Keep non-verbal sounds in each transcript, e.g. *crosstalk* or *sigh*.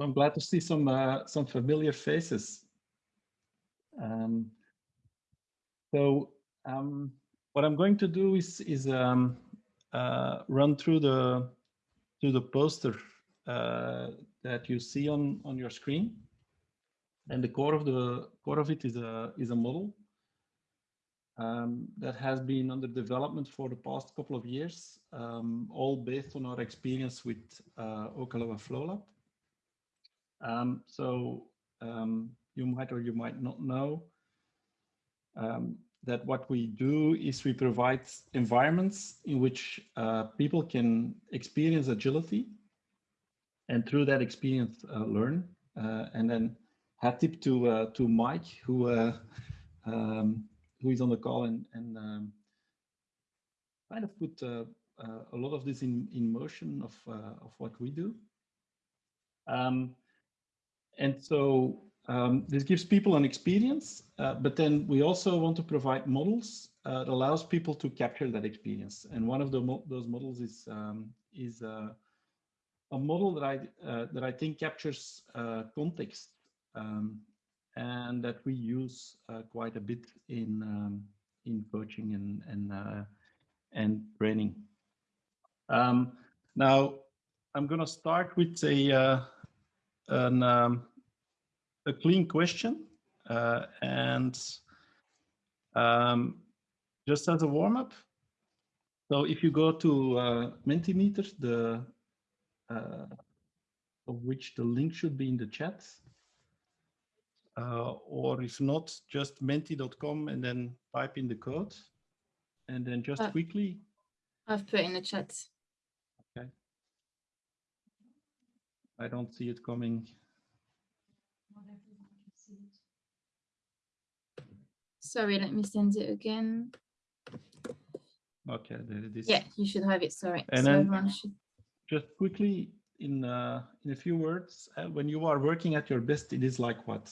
I'm glad to see some uh, some familiar faces. Um, so um, what I'm going to do is is um, uh, run through the through the poster uh, that you see on on your screen, and the core of the core of it is a is a model um, that has been under development for the past couple of years, um, all based on our experience with uh, Okaloa Flowlab. Um, so um, you might or you might not know um, that what we do is we provide environments in which uh, people can experience agility and through that experience uh, learn. Uh, and then hat tip to uh, to Mike who uh, um, who is on the call and, and um, kind of put uh, a lot of this in in motion of of what we do. Um, and so um, this gives people an experience, uh, but then we also want to provide models uh, that allows people to capture that experience. And one of mo those models is um, is uh, a model that I uh, that I think captures uh, context um, and that we use uh, quite a bit in um, in coaching and and and training. Um, now I'm going to start with a an um, a clean question uh, and um, just as a warm-up. So if you go to uh, Mentimeter, the uh, of which the link should be in the chat, uh, or if not, just menti.com and then type in the code, and then just uh, quickly. I've put in the chat. Okay. I don't see it coming. Sorry, let me send it again. Okay, there it is. Yeah, you should have it. Sorry. And so then should... just quickly in uh, in a few words, uh, when you are working at your best, it is like what?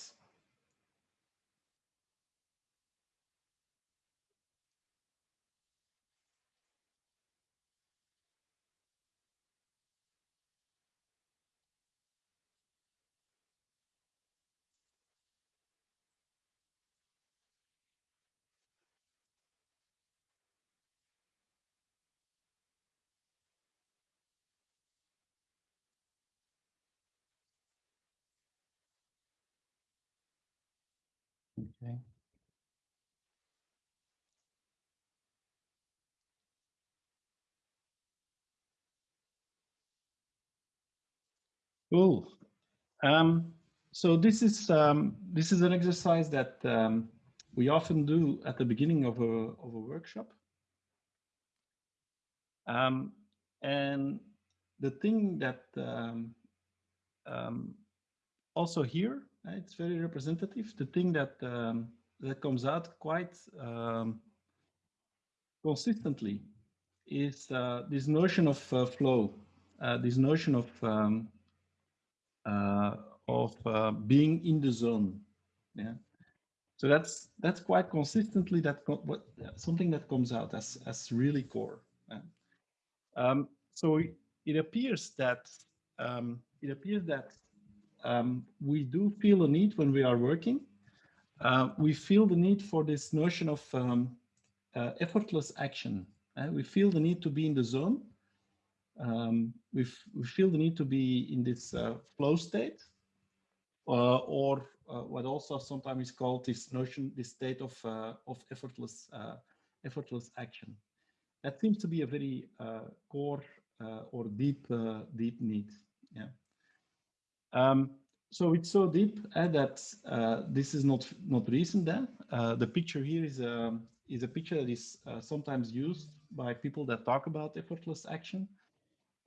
Okay. Cool. Um, so this is um, this is an exercise that um, we often do at the beginning of a of a workshop. Um, and the thing that um, um, also here it's very representative. The thing that um, that comes out quite um, consistently is uh, this notion of uh, flow, uh, this notion of um, uh, of uh, being in the zone. Yeah. So that's that's quite consistently that what something that comes out as as really core. Yeah. Um, so it appears that um, it appears that um, we do feel a need when we are working. Uh, we feel the need for this notion of um, uh, effortless action. Uh, we feel the need to be in the zone. Um, we, we feel the need to be in this uh, flow state uh, or uh, what also sometimes is called this notion, this state of, of effortless, effortless action. That seems to be a very core or deep, deep need. Yeah. Um, so it's so deep uh, that uh, this is not not recent. Then uh, the picture here is a um, is a picture that is uh, sometimes used by people that talk about effortless action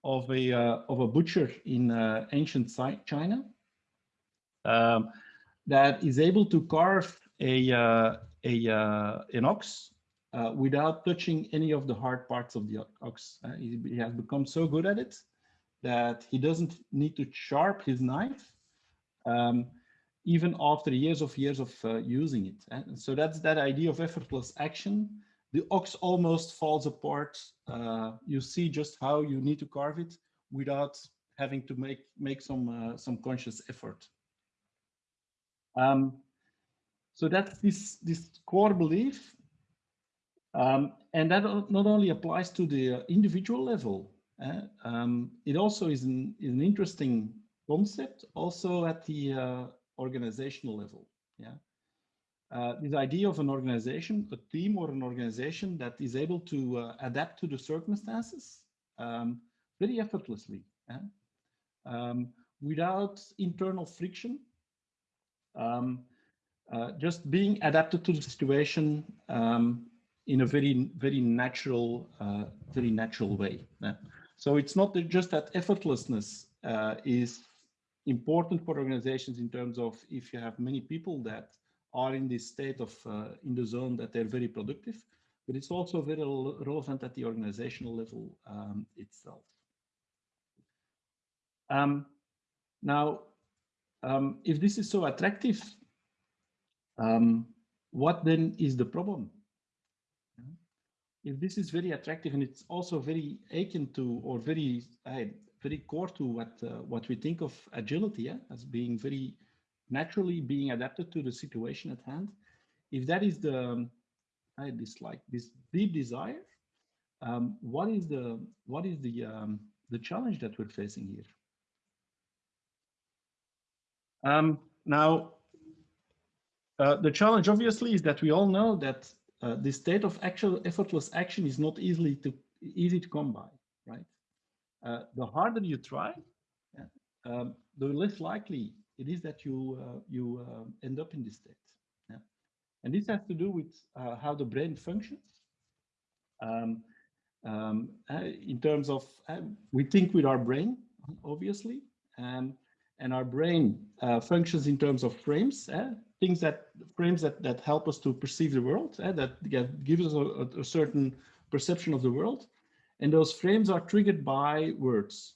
of a uh, of a butcher in uh, ancient China um, that is able to carve a a an ox without touching any of the hard parts of the ox. He, he has become so good at it that he doesn't need to sharp his knife um, even after years of years of uh, using it. And so that's that idea of effortless action. The ox almost falls apart. Uh, you see just how you need to carve it without having to make make some uh, some conscious effort. Um, so that's this this core belief, um, and that not only applies to the individual level. Uh, um, it also is an, is an interesting concept also at the uh, organizational level. Yeah. Uh, this idea of an organization, a team or an organization that is able to uh, adapt to the circumstances um, very effortlessly, um, without internal friction, um, uh, just being adapted to the situation um, in a very, very natural, uh, very natural way. So it's not just that effortlessness uh, is important for organizations in terms of if you have many people that are in this state of uh, in the zone that they're very productive, but it's also very relevant at the organizational level um, itself. Um, now, um, if this is so attractive, um, what then is the problem? This is very attractive and it's also very akin to or very uh, very core to what uh, what we think of agility yeah, as being very naturally being adapted to the situation at hand. If that is the um, I dislike this deep desire, um, what is the what is the um, the challenge that we're facing here? Um, now, uh, the challenge obviously is that we all know that uh, the state of actual effortless action is not easily to easy to come by, right? Uh, the harder you try, yeah, um, the less likely it is that you uh, you uh, end up in this state. Yeah. And this has to do with uh, how the brain functions. Um, um, in terms of, we think with our brain, obviously, um, and our brain functions in terms of frames, things that frames that, that help us to perceive the world, that give us a, a certain perception of the world. And those frames are triggered by words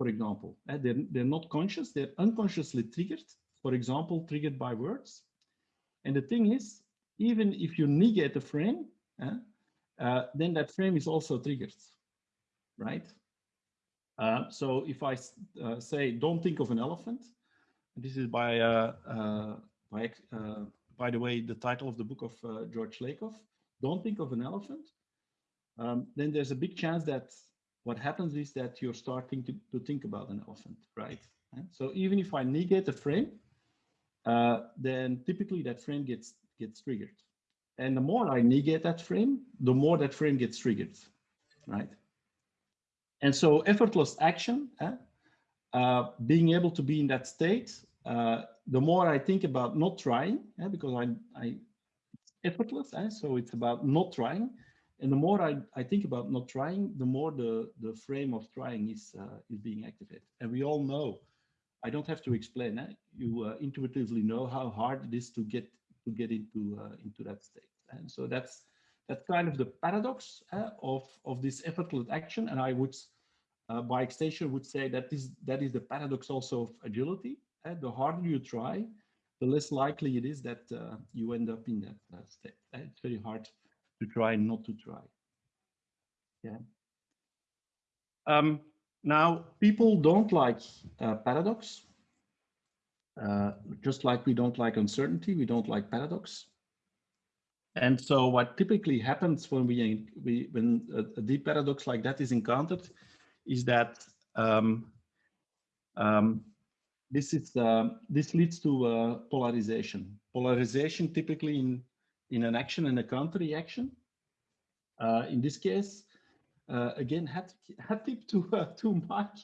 for example. Uh, they're, they're not conscious, they're unconsciously triggered, for example, triggered by words. And the thing is, even if you negate the frame, uh, uh, then that frame is also triggered, right? Uh, so if I uh, say, don't think of an elephant, this is by, uh, by, by the way, the title of the book of George Lakoff, don't think of an elephant, um, then there's a big chance that what happens is that you're starting to, to think about an elephant, right? So even if I negate a frame, uh, then typically that frame gets gets triggered. And the more I negate that frame, the more that frame gets triggered, right? And so effortless action, eh, uh, being able to be in that state, uh, the more I think about not trying, eh, because I, I effortless, eh, so it's about not trying, and the more I, I think about not trying, the more the, the frame of trying is, uh, is being activated. And we all know, I don't have to explain, eh? you uh, intuitively know how hard it is to get to get into, uh, into that state. And so that's, that's kind of the paradox uh, of, of this effortless action. And I would, uh, by extension, would say that is, that is the paradox also of agility. Eh? The harder you try, the less likely it is that uh, you end up in that state. Eh? It's very hard to try not to try. Yeah. Um, now, people don't like uh, paradox. Uh, just like we don't like uncertainty, we don't like paradox. And so what typically happens when we, we when a, a deep paradox like that is encountered is that um, um, this is uh, this leads to uh, polarization. Polarization typically in in an action and a counter reaction. Uh, in this case, uh, again, hat, hat tip to uh, to Mike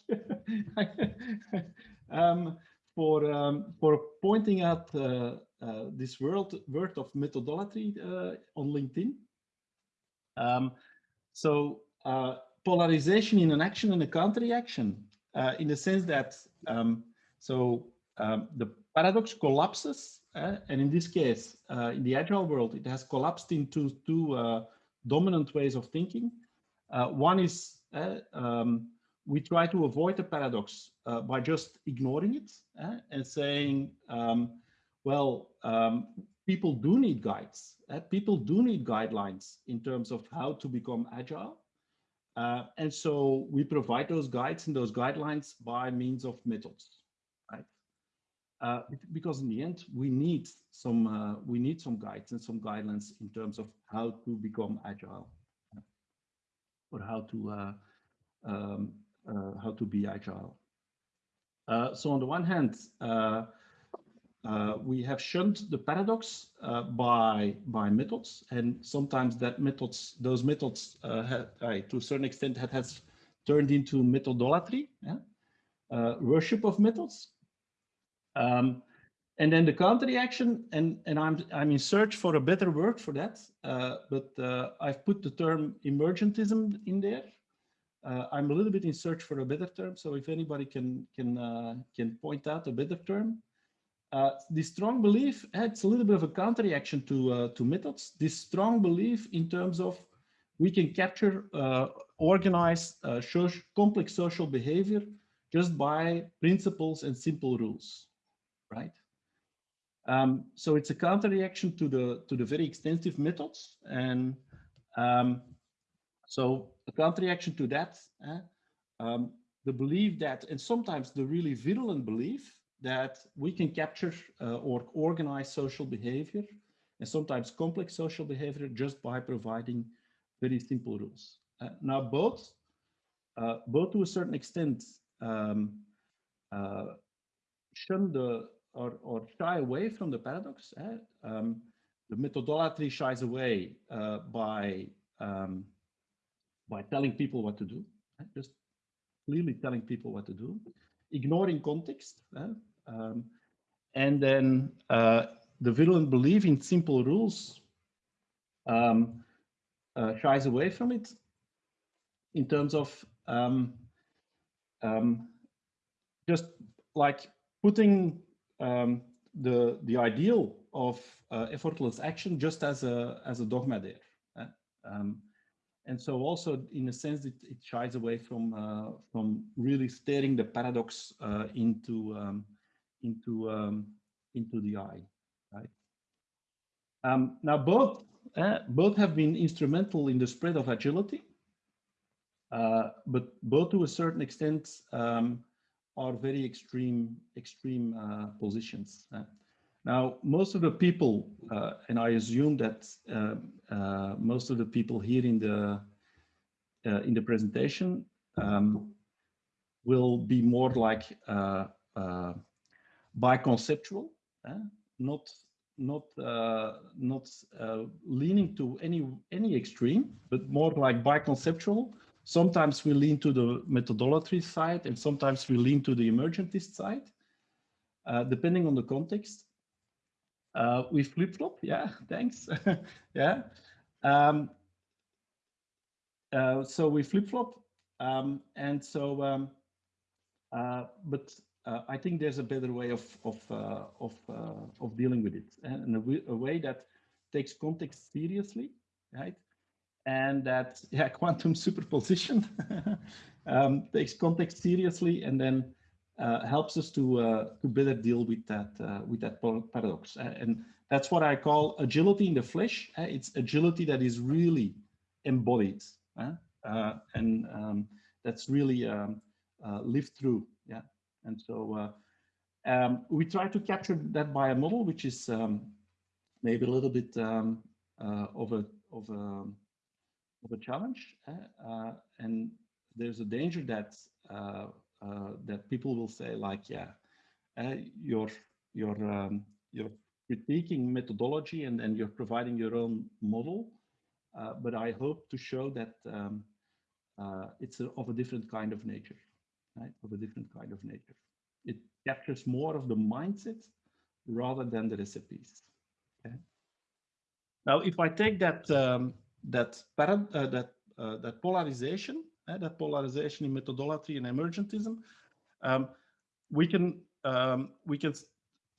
*laughs* um, for um, for pointing out uh, this world word of methodolatry uh, on LinkedIn. Um, so polarization in an action and a counter reaction, in the sense that um, so um, the paradox collapses uh, and in this case, uh, in the agile world, it has collapsed into two uh, dominant ways of thinking. Uh, one is um, we try to avoid the paradox by just ignoring it and saying, um, well, um, people do need guides. people do need guidelines in terms of how to become agile. Uh, and so we provide those guides and those guidelines by means of methods, right? Uh, because in the end, we need some uh, we need some guides and some guidelines in terms of how to become agile, or how to uh, um, uh, how to be agile. Uh, so on the one hand, we have shunned the paradox by by methods, and sometimes that methods those methods have, to a certain extent that has turned into methodolatry, yeah? worship of methods um, and then the counter reaction, and, and I'm, I'm in search for a better word for that, uh, but uh, I've put the term emergentism in there. Uh, I'm a little bit in search for a better term, so if anybody can, can, uh, can point out a better term. Uh, this strong belief, it's a little bit of a counter reaction to, uh, to methods. This strong belief in terms of we can capture organized, social, complex social behavior just by principles and simple rules right? Um, so it's a counter reaction to the to the very extensive methods, and um, so a counter reaction to that, eh, um, the belief that, and sometimes the really virulent belief that we can capture uh, or organize social behavior, and sometimes complex social behavior just by providing very simple rules. Uh, now both, uh, both to a certain extent, um, uh, shun the or, or shy away from the paradox. Eh? Um, the methodolatry shies away uh, by um, by telling people what to do, eh? just clearly telling people what to do, ignoring context, eh? um, and then uh, the virulent belief in simple rules um, uh, shies away from it in terms of um, um, just like putting um, the the ideal of uh, effortless action just as a as a dogma there. Uh, um, and so also in a sense it, it shies away from uh, from really staring the paradox uh, into um, into um, into the eye, right? Um, now both uh, both have been instrumental in the spread of agility, uh, but both to a certain extent um, are very extreme, extreme uh, positions. Uh, now, most of the people, uh, and I assume that uh, uh, most of the people here in the uh, in the presentation um, will be more like biconceptual, not not not leaning to any any extreme, but more like biconceptual, Sometimes we lean to the methodolatry side and sometimes we lean to the emergentist side, uh, depending on the context. Uh, we flip-flop, yeah, *laughs* thanks, *laughs* yeah. Um, uh, so we flip-flop, um, and so, um, uh, but uh, I think there's a better way of of uh, of of dealing with it, and a, a way that takes context seriously, right? and that *laughs* yeah quantum superposition um, takes context seriously and then uh, helps us to uh, to better deal with that uh, with that paradox. And that's what I call agility in the flesh. It's agility that is really embodied uh, and um, that's really um, uh, lived through yeah. And so uh, um, we try to capture that by a model which is um, maybe a little bit of a of a of a challenge, uh, and there's a danger that uh, uh, that people will say like, yeah, you're you're um, you're critiquing methodology and then you're providing your own model, but I hope to show that um, it's a, of a different kind of nature, right? Of a different kind of nature. It captures more of the mindset rather than the recipes. Okay. Now, if I take that um, that parent, uh, that uh, that polarization, uh, that polarization in methodolatry and emergentism, um, we can um, we can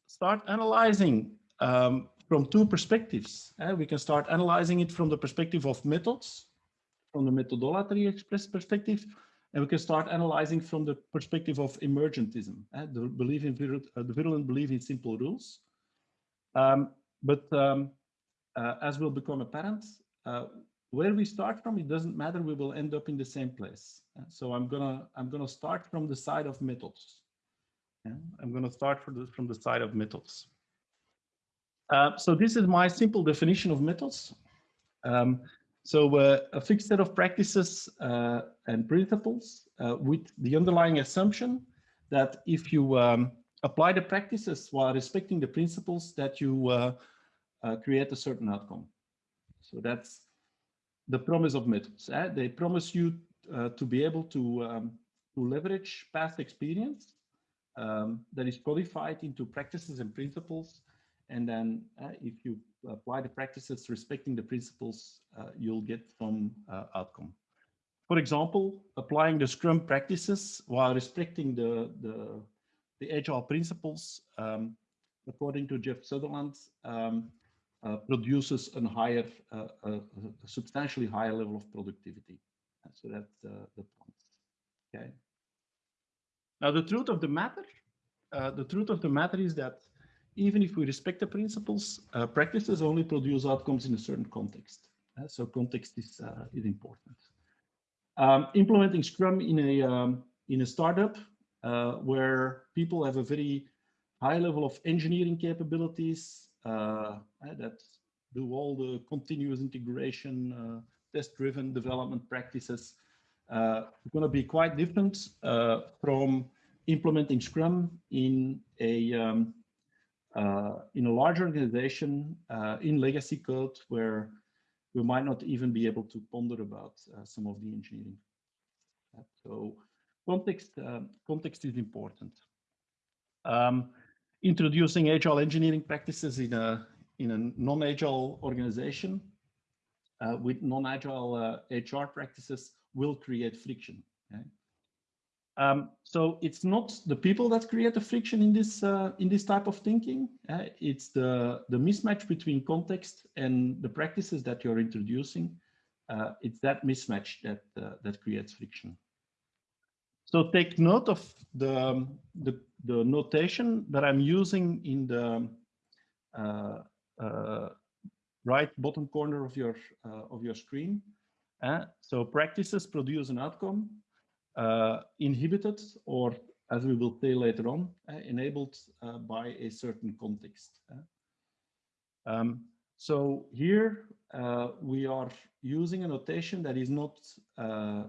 start analyzing um, from two perspectives. Uh, we can start analyzing it from the perspective of methods, from the methodology express perspective, and we can start analyzing from the perspective of emergentism, uh, the belief in uh, the virulent belief in simple rules. Um, but um, uh, as will become apparent, uh, where we start from, it doesn't matter. We will end up in the same place. So I'm gonna I'm gonna start from the side of methods. Yeah? I'm gonna start from the from the side of methods. Uh, so this is my simple definition of methods. Um, so uh, a fixed set of practices uh, and principles uh, with the underlying assumption that if you um, apply the practices while respecting the principles that you uh, uh, create a certain outcome. So that's the promise of methods. Eh? They promise you to be able to, um, to leverage past experience um, that is codified into practices and principles and then uh, if you apply the practices respecting the principles, uh, you'll get some uh, outcome. For example, applying the Scrum practices while respecting the, the, the Agile principles, um, according to Jeff Sutherland, um, uh, produces a higher, uh, a, a, substantially higher level of productivity. so that's the point. Okay. Now, the truth of the matter, uh, the truth of the matter is that even if we respect the principles, uh, practices only produce outcomes in a certain context. Uh, so context is, uh, is important. Um, implementing Scrum in a, um, in a startup uh, where people have a very high level of engineering capabilities uh, uh, that do all the continuous integration, test-driven development practices, uh, going to be quite different from implementing Scrum in a um, uh, in a large organization uh, in legacy code where we might not even be able to ponder about uh, some of the engineering. so context, context is important. Um, introducing agile engineering practices in a in a non-agile organization uh, with non-agile uh, HR practices will create friction. Okay? Um, so it's not the people that create the friction in this uh, in this type of thinking. Uh, it's the the mismatch between context and the practices that you're introducing. Uh, it's that mismatch that uh, that creates friction. So take note of the um, the, the notation that I'm using in the uh, uh, right bottom corner of your of your screen. so practices produce an outcome uh, inhibited or as we will say later on, uh, enabled uh, by a certain context. Um, so here uh, we are using a notation that is not uh, uh,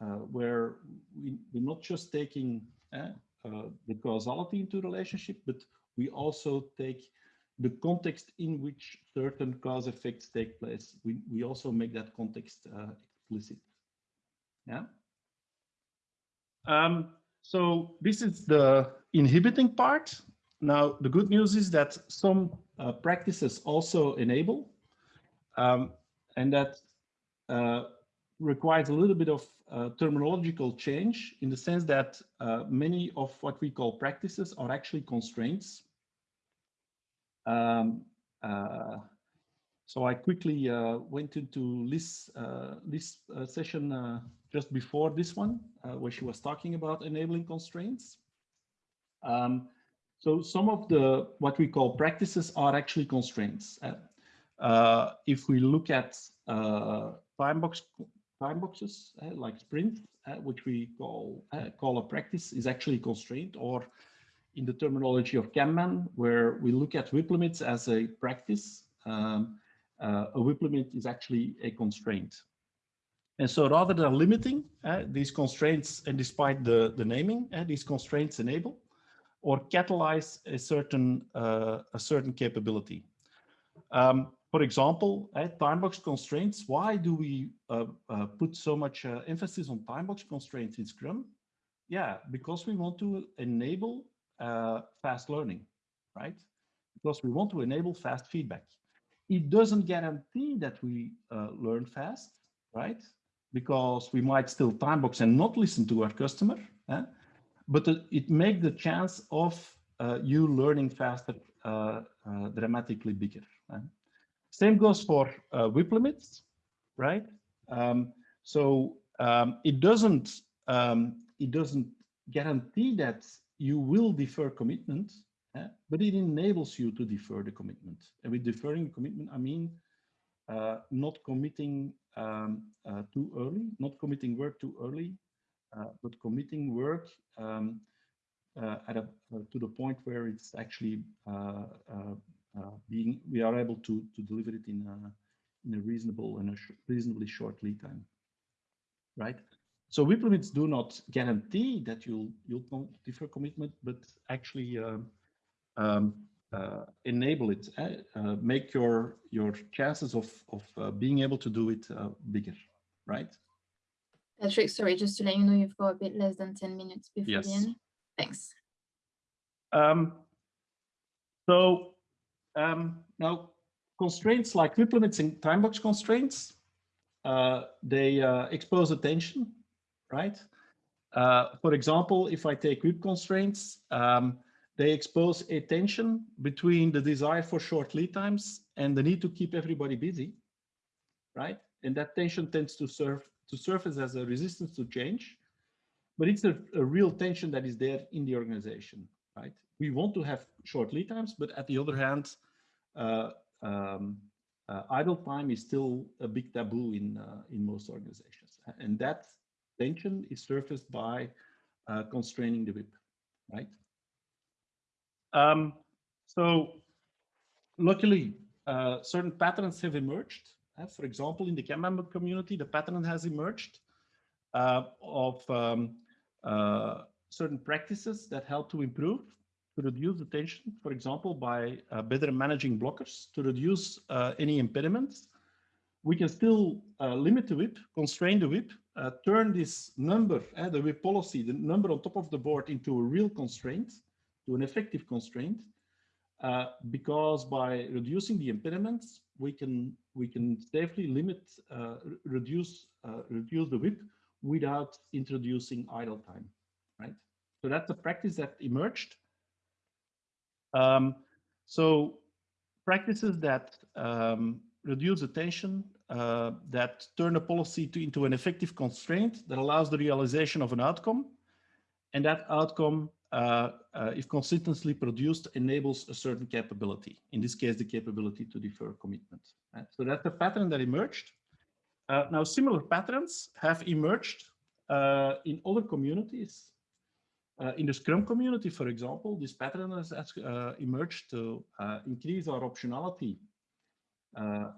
where we, are not just taking the causality into relationship, but we also take the context in which certain cause effects take place. We, we also make that context explicit. Yeah. Um, so this is the inhibiting part. Now, the good news is that some uh, practices also enable, um, and that uh, requires a little bit of uh, terminological change in the sense that uh, many of what we call practices are actually constraints. Um, uh, so I quickly uh, went into this, this session just before this one, uh, where she was talking about enabling constraints. Um, so some of the what we call practices are actually constraints. Uh, uh if we look at uh, time box time boxes uh, like sprint, uh, which we call call a practice, is actually constraint, or in the terminology of Kanban, where we look at WIP limits as a practice, um, a WIP limit is actually a constraint. And so rather than limiting uh, these constraints, and despite the, the naming, uh, these constraints enable or catalyze a certain, uh, a certain capability. Um, for example, at time box constraints, why do we uh, uh, put so much uh, emphasis on time box constraints in Scrum? Yeah, because we want to enable fast learning, right? Because we want to enable fast feedback. It doesn't guarantee that we learn fast, right? because we might still time box and not listen to our customer, eh? but it makes the chance of uh, you learning faster uh, uh, dramatically bigger. Eh? Same goes for uh, WIP limits, right? Um, so um, it doesn't um, it doesn't guarantee that you will defer commitment, eh? but it enables you to defer the commitment. And with deferring the commitment, I mean uh, not committing um, uh, too early, not committing work too early, uh, but committing work um, uh, at a, uh, to the point where it's actually being we are able to to deliver it in a in a reasonable and a sh reasonably short lead time, right? So WIP limits do not guarantee that you'll you'll defer commitment, but actually um, um, uh, enable it, uh, uh, make your your chances of of uh, being able to do it uh, bigger, right? Patrick, sorry, just to let you know, you've got a bit less than 10 minutes before yes. the end. Thanks. Um, so um, now constraints like WIP limits and time box constraints, uh, they expose attention, right? for example, if I take WIP constraints, um, they expose a tension between the desire for short lead times and the need to keep everybody busy, right? And that tension tends to serve to surface as a resistance to change, but it's a, a real tension that is there in the organization, right? We want to have short lead times, but at the other hand, uh, um, uh, idle time is still a big taboo in uh, in most organizations, and that tension is surfaced by uh, constraining the WIP, right? Um, so luckily, uh, certain patterns have emerged. For example, in the Kanban community, the pattern has emerged of um, certain practices that help to improve, to reduce the tension, for example, by uh, better managing blockers, to reduce uh, any impediments. We can still limit the WIP, constrain the WIP, turn this number, the WIP policy, the number on top of the board into a real constraint, to an effective constraint uh, because by reducing the impediments, we can we can safely limit, uh, reduce uh, reduce the WIP without introducing idle time, right? So that's a practice that emerged. Um, so practices that um, reduce the tension, uh, that turn a policy to, into an effective constraint that allows the realization of an outcome, and that outcome uh, uh, if consistently produced, enables a certain capability. In this case, the capability to defer commitment. Right? So that's a pattern that emerged. Uh, now, similar patterns have emerged uh, in other communities. Uh, in the Scrum community, for example, this pattern has, uh, emerged to increase our optionality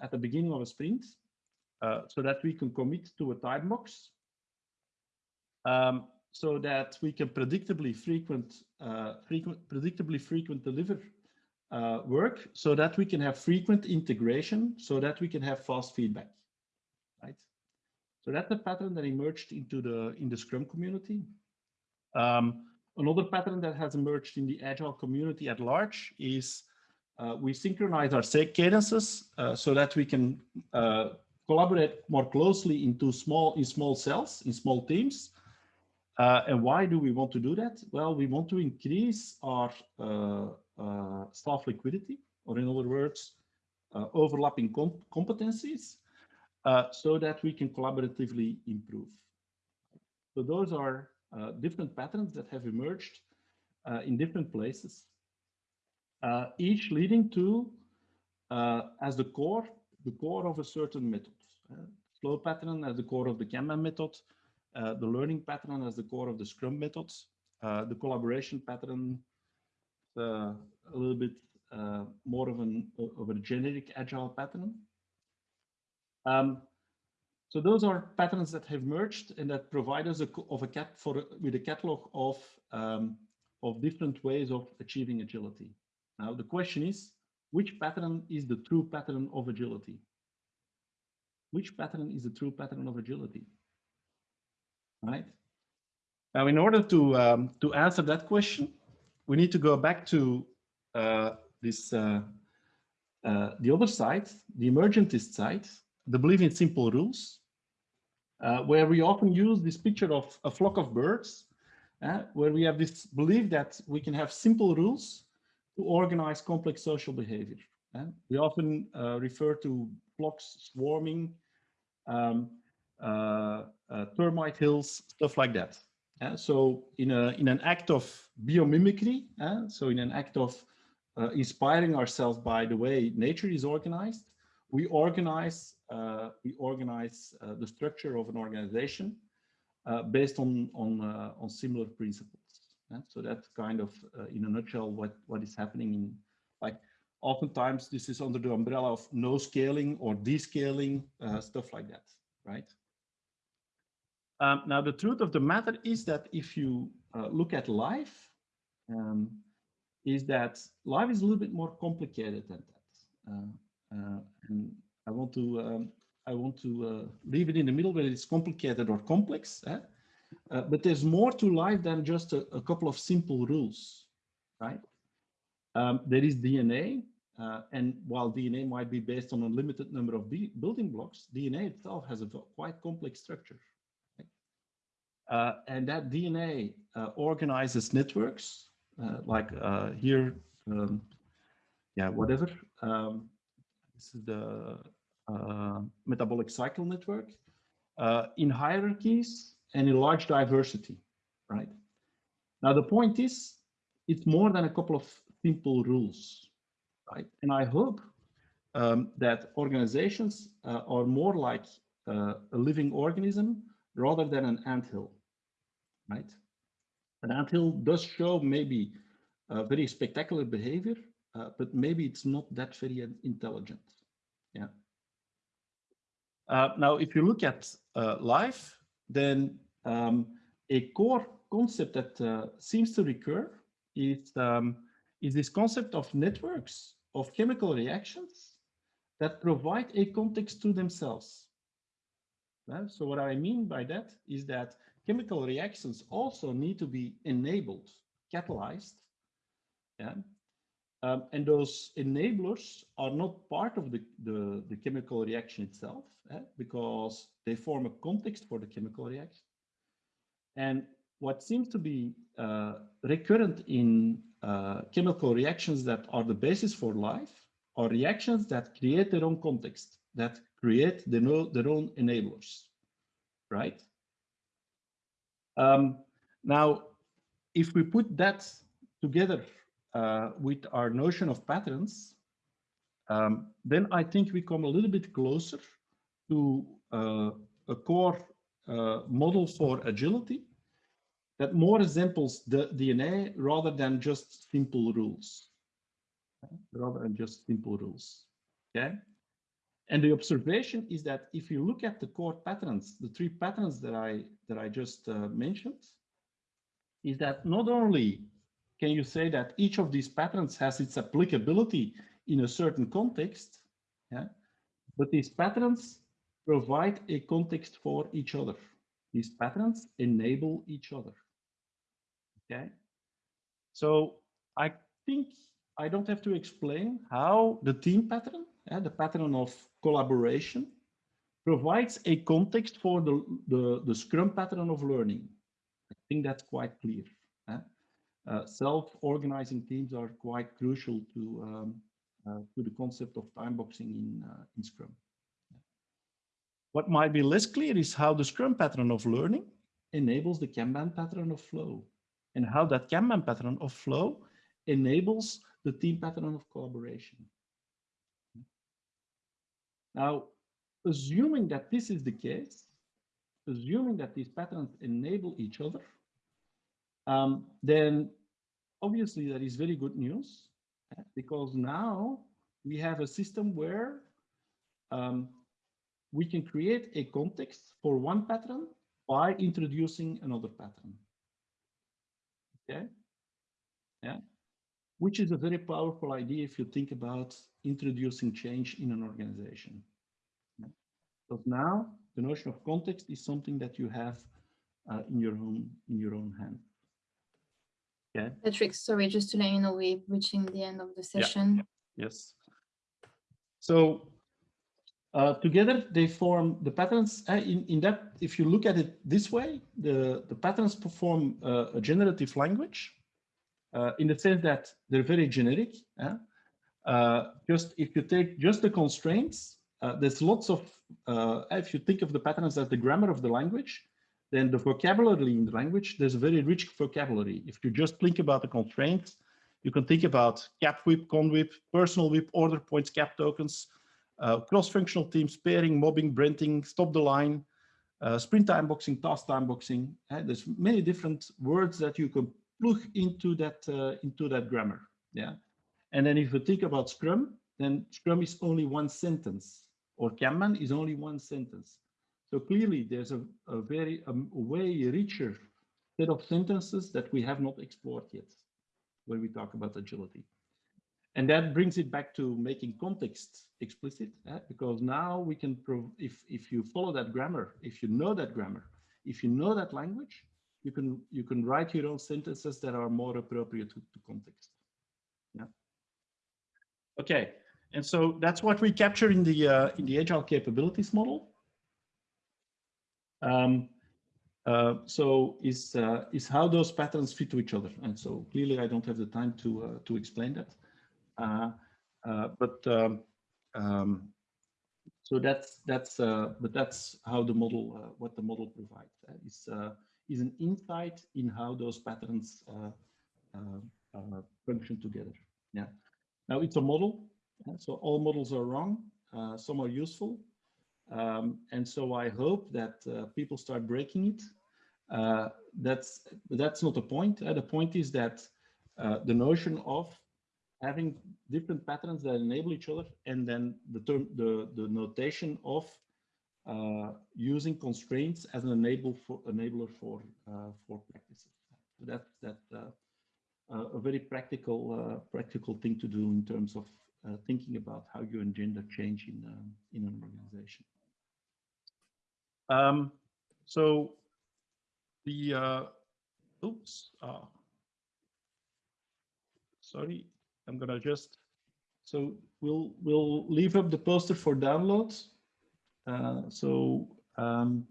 at the beginning of a sprint so that we can commit to a time box um, so that we can predictably frequent, uh, frequent predictably frequent deliver uh, work so that we can have frequent integration so that we can have fast feedback, right? So that's the pattern that emerged into the in the Scrum community. Um, another pattern that has emerged in the Agile community at large is uh, we synchronize our cadences uh, so that we can uh, collaborate more closely into small in small cells in small teams uh, and why do we want to do that? Well, we want to increase our uh, uh, staff liquidity, or in other words, overlapping com competencies, so that we can collaboratively improve. So those are uh, different patterns that have emerged in different places, each leading to, as the core, the core of a certain method. flow pattern as the core of the Kanban method, uh, the learning pattern as the core of the Scrum methods, uh, the collaboration pattern, uh, a little bit uh, more of an of a generic agile pattern. Um, so those are patterns that have merged and that provide us a, of a cat for with a catalog of um, of different ways of achieving agility. Now the question is, which pattern is the true pattern of agility? Which pattern is the true pattern of agility? right? Now, in order to, um, to answer that question, we need to go back to uh, this, uh, uh, the other side, the emergentist side, the belief in simple rules, uh, where we often use this picture of a flock of birds, uh, where we have this belief that we can have simple rules to organize complex social behavior. Uh, we often refer to flocks swarming, um, uh, uh, termite hills, stuff like that. Uh, so in, a, in an act of biomimicry, uh, so in an act of uh, inspiring ourselves by the way nature is organized, we organize uh, we organize uh, the structure of an organization uh, based on on uh, on similar principles. Yeah? So that's kind of uh, in a nutshell what what is happening in like oftentimes this is under the umbrella of no scaling or descaling uh, stuff like that, right? Um, now the truth of the matter is that if you look at life, um, is that life is a little bit more complicated than that. Uh, and I want to um, I want to uh, leave it in the middle where it's complicated or complex. Eh? Uh, but there's more to life than just a, a couple of simple rules, right? Um, there is DNA, uh, and while DNA might be based on a limited number of building blocks, DNA itself has a quite complex structure. Uh, and that DNA uh, organizes networks, like here, um, yeah, whatever. Um, this is the uh, metabolic cycle network uh, in hierarchies and in large diversity, right? Now, the point is, it's more than a couple of simple rules, right? And I hope um, that organizations uh, are more like uh, a living organism rather than an anthill, right? An anthill does show maybe very spectacular behavior, uh, but maybe it's not that very intelligent. Yeah. Uh, now, if you look at uh, life, then um, a core concept that uh, seems to recur is, um, is this concept of networks of chemical reactions that provide a context to themselves. so what I mean by that is that chemical reactions also need to be enabled, catalyzed, yeah, um, and those enablers are not part of the, the, the chemical reaction itself eh, because they form a context for the chemical reaction. And what seems to be uh, recurrent in uh, chemical reactions that are the basis for life are reactions that create their own context, that create their, their own enablers, right? Um, now, if we put that together uh, with our notion of patterns, um, then I think we come a little bit closer to uh, a core uh, model for agility that more resembles the DNA rather than just simple rules. Rather than just simple rules. Okay. And the observation is that if you look at the core patterns, the three patterns that I that I just uh, mentioned, is that not only can you say that each of these patterns has its applicability in a certain context? Yeah, but these patterns provide a context for each other. These patterns enable each other. Okay, so I think I don't have to explain how the team pattern, yeah, the pattern of collaboration, provides a context for the, the, the Scrum pattern of learning. I think that's quite clear. Uh, self-organizing teams are quite crucial to um, uh, to the concept of time boxing in uh, in Scrum. What might be less clear is how the Scrum pattern of learning enables the Kanban pattern of flow, and how that Kanban pattern of flow enables the team pattern of collaboration. Now, assuming that this is the case, assuming that these patterns enable each other, um, then obviously that is very good news eh, because now we have a system where um, we can create a context for one pattern by introducing another pattern. Okay, yeah, which is a very powerful idea if you think about introducing change in an organization. Yeah. Now the notion of context is something that you have uh, in your own in your own hand. Yeah. Patrick, sorry, just to let you know, we're reaching the end of the session. Yeah. Yes. So uh, together they form the patterns uh, in, in that, if you look at it this way, the, the patterns perform uh, a generative language uh, in the sense that they're very generic. Uh, just if you take just the constraints, uh, there's lots of, if you think of the patterns as the grammar of the language, then the vocabulary in the language, there's a very rich vocabulary. If you just think about the constraints, you can think about cap WIP, con WIP, personal WIP, order points, cap tokens, uh, cross-functional teams, pairing, mobbing, brenting, stop the line, uh, sprint time boxing, task time boxing. Uh, there's many different words that you can plug into that uh, into that grammar. Yeah, and then if you think about Scrum, then Scrum is only one sentence, or Kanban is only one sentence. So clearly, there's a, a very um, way richer set of sentences that we have not explored yet when we talk about agility. And that brings it back to making context explicit, eh? because now we can prove if if you follow that grammar, if you know that grammar, if you know that language, you can you can write your own sentences that are more appropriate to, to context. Yeah. Okay, and so that's what we capture in the uh, in the agile capabilities model. Um, uh, so is uh, is how those patterns fit to each other, and so clearly I don't have the time to uh, to explain that. Uh, uh, but um, um, so that's that's uh, but that's how the model what the model provides is is an insight in how those patterns function together. Yeah. Now it's a model, so all models are wrong. some are useful, um, and so I hope that uh, people start breaking it. Uh, that's that's not the point. Uh, the point is that the notion of having different patterns that enable each other and then the term the the notation of uh, using constraints as an enable for enabler for uh, for practices so that that uh, uh a very practical uh, practical thing to do in terms of uh, thinking about how you engender change in in an organization um, so the uh, oops sorry I'm gonna just, so we'll, we'll leave up the poster for downloads. Uh, so um,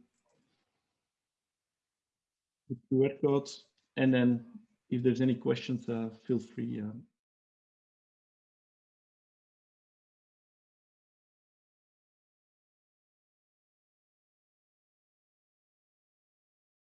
the QR codes, and then if there's any questions, uh, feel free, uh,